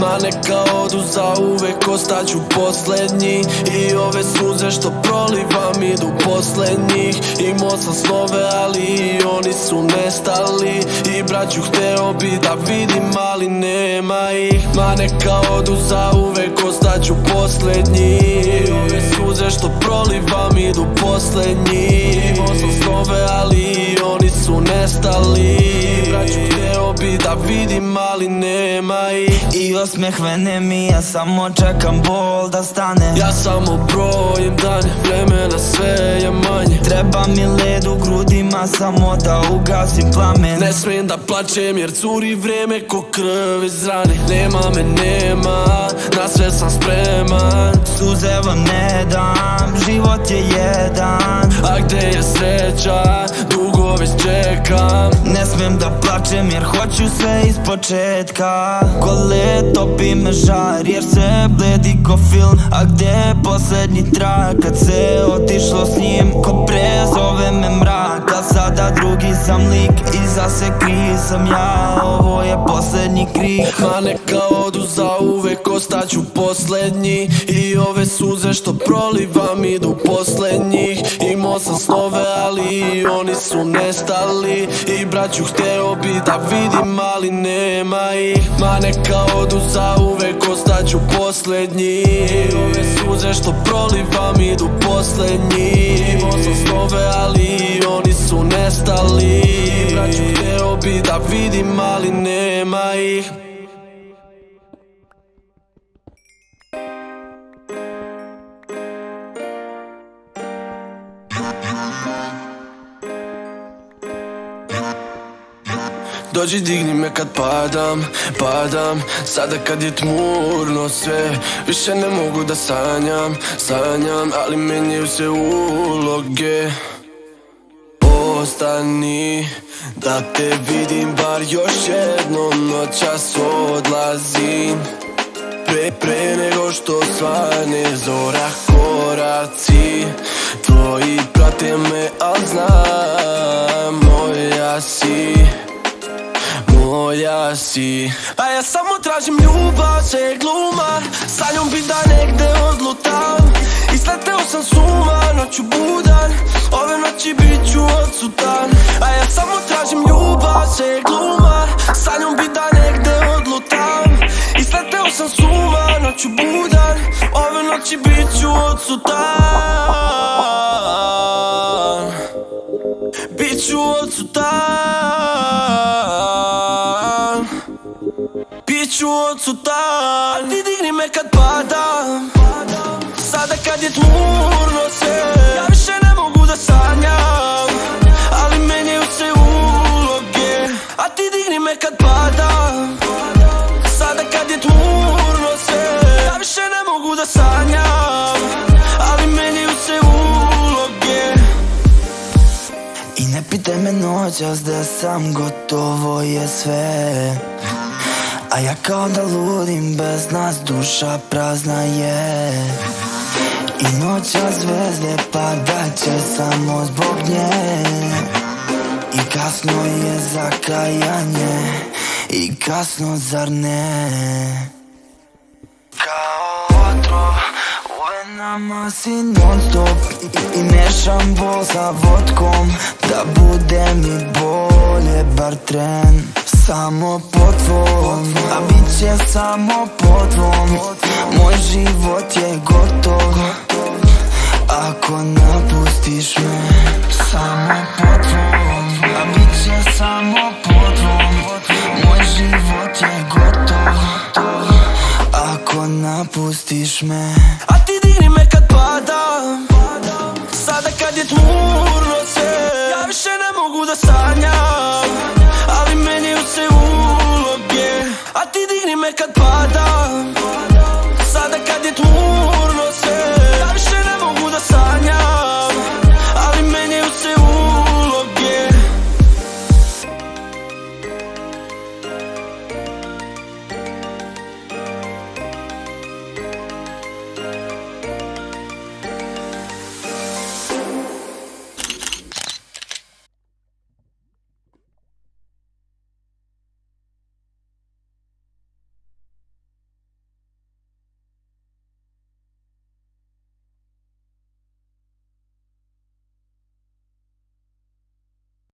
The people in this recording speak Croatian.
Ma neka odu za uvek Ostaću posljednji. I ove suze što prolivam Idu posljednjih Imao sam snove ali i oni su nestali. I braću hteo bi da vidim ali nema ih. Ma neka odu za uvek Ostaću posljednji. I ove suze što prolivam Idu posljednji Imao sam snove ali i oni su nestali bi da vidim ali nema ih. I osmeh vene mi, ja samo čekam bol da stane. Ja samo brojim dane, vremena sve je manje. Treba mi led u grudima, samo da ugasim plamen. Ne smijem da plačem jer curi vrijeme ko krv iz rane. Nema me, nema, na sve sam spreman. Suze vam ne dam, život je jedan. A gdje je sreća, dugo već čekam. Ne smijem da plačem jer hoću sve iz početka. Gole topi me žar jer se bledi ko film. A gdje je posljednji trak kad se otišlo s njim? Ko pre sam lik Iza se krije sam ja, ovo je posljednji krih Ma neka odu za uvek, ostaću posljednji. I ove suze što prolivam idu posljednjih Imao sam snove ali oni su nestali. I braću hteo bi da vidim ali nema ih. Ma neka odu za uvek, ostaću posljednji. I ove suze što prolivam idu posljednji. Imao sam nestali I braću hteo bi da vidim ali nema ih. Dođi digni me kad padam, padam. Sada kad je tmurno sve Više ne mogu da sanjam, sanjam. Ali menjaju se uloge Ostani Da te vidim bar još jednom Noćas odlazim. Pre, pre nego što svane zora koraci Tvoji prate me, al znam Moja si moja si. A ja samo tražim ljubav, sve gluma Sa njom bi da negde odlutam. Isleteo sam suma, noću budan Ove noći bit Noći bit ću odsutan Bit ću odsutan Bit ću odsutan A ti digni me kad padam. Sada kad je tmurno sve I ne pitaj me noćas da sam gotovo je sve. A ja kao da ludim bez nas duša prazna je. I noća zvezde padat će samo zbog nje. I kasno je za kajanje I kasno zar ne u venama si non stop I, i mešam bol sa vodkom Da bude mi bolje bar tren. Samo po tvom A bit će samo po tvom. Moj život je gotov Ako napustiš me. Samo po tvom A bit će samo po tvom. Moj život je gotov Ako napustiš me ti dini me këtë pata Sa të ka ditë murë nëse Ta